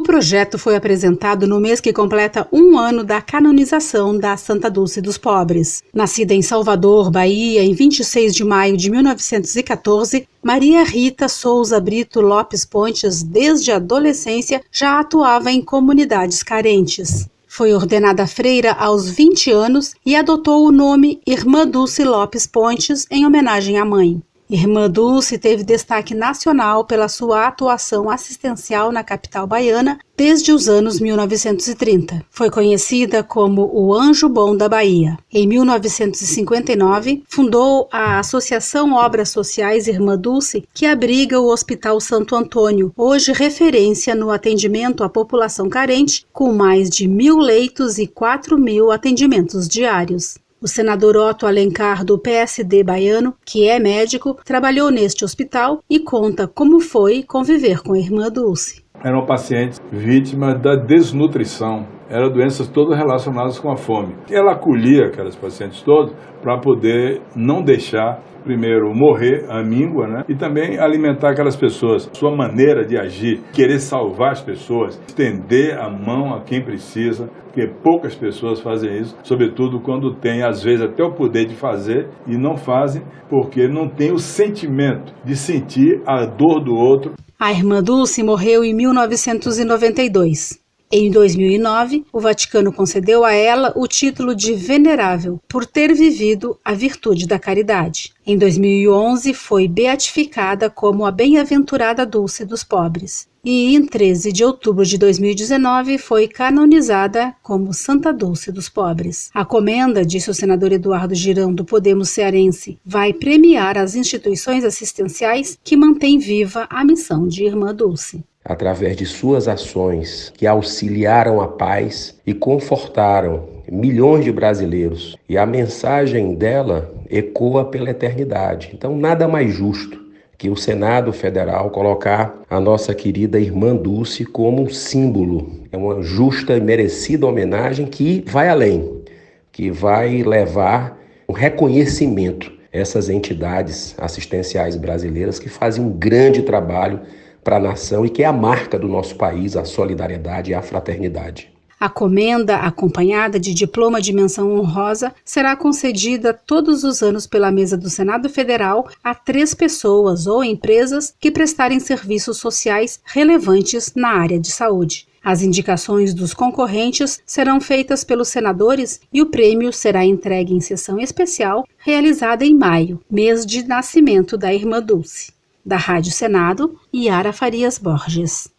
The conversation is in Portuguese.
O projeto foi apresentado no mês que completa um ano da canonização da Santa Dulce dos Pobres. Nascida em Salvador, Bahia, em 26 de maio de 1914, Maria Rita Souza Brito Lopes Pontes, desde a adolescência, já atuava em comunidades carentes. Foi ordenada freira aos 20 anos e adotou o nome Irmã Dulce Lopes Pontes em homenagem à mãe. Irmã Dulce teve destaque nacional pela sua atuação assistencial na capital baiana desde os anos 1930. Foi conhecida como o Anjo Bom da Bahia. Em 1959, fundou a Associação Obras Sociais Irmã Dulce, que abriga o Hospital Santo Antônio, hoje referência no atendimento à população carente, com mais de mil leitos e 4 mil atendimentos diários. O senador Otto Alencar, do PSD baiano, que é médico, trabalhou neste hospital e conta como foi conviver com a irmã Dulce. Eram pacientes vítimas da desnutrição, eram doenças todas relacionadas com a fome. Ela acolhia aquelas pacientes todas para poder não deixar primeiro, morrer a míngua, né? E também alimentar aquelas pessoas. Sua maneira de agir, querer salvar as pessoas, estender a mão a quem precisa, porque poucas pessoas fazem isso, sobretudo quando têm, às vezes, até o poder de fazer e não fazem porque não tem o sentimento de sentir a dor do outro. A irmã Dulce morreu em 1992. Em 2009, o Vaticano concedeu a ela o título de Venerável por ter vivido a virtude da caridade. Em 2011, foi beatificada como a Bem-aventurada Dulce dos Pobres. E em 13 de outubro de 2019 foi canonizada como Santa Dulce dos Pobres. A comenda, disse o senador Eduardo Girão do Podemos Cearense, vai premiar as instituições assistenciais que mantêm viva a missão de Irmã Dulce através de suas ações que auxiliaram a paz e confortaram milhões de brasileiros. E a mensagem dela ecoa pela eternidade. Então, nada mais justo que o Senado Federal colocar a nossa querida irmã Dulce como um símbolo. É uma justa e merecida homenagem que vai além, que vai levar um reconhecimento essas entidades assistenciais brasileiras que fazem um grande trabalho para a nação e que é a marca do nosso país, a solidariedade e a fraternidade. A comenda, acompanhada de diploma de menção honrosa, será concedida todos os anos pela mesa do Senado Federal a três pessoas ou empresas que prestarem serviços sociais relevantes na área de saúde. As indicações dos concorrentes serão feitas pelos senadores e o prêmio será entregue em sessão especial realizada em maio, mês de nascimento da irmã Dulce. Da Rádio Senado, Yara Farias Borges.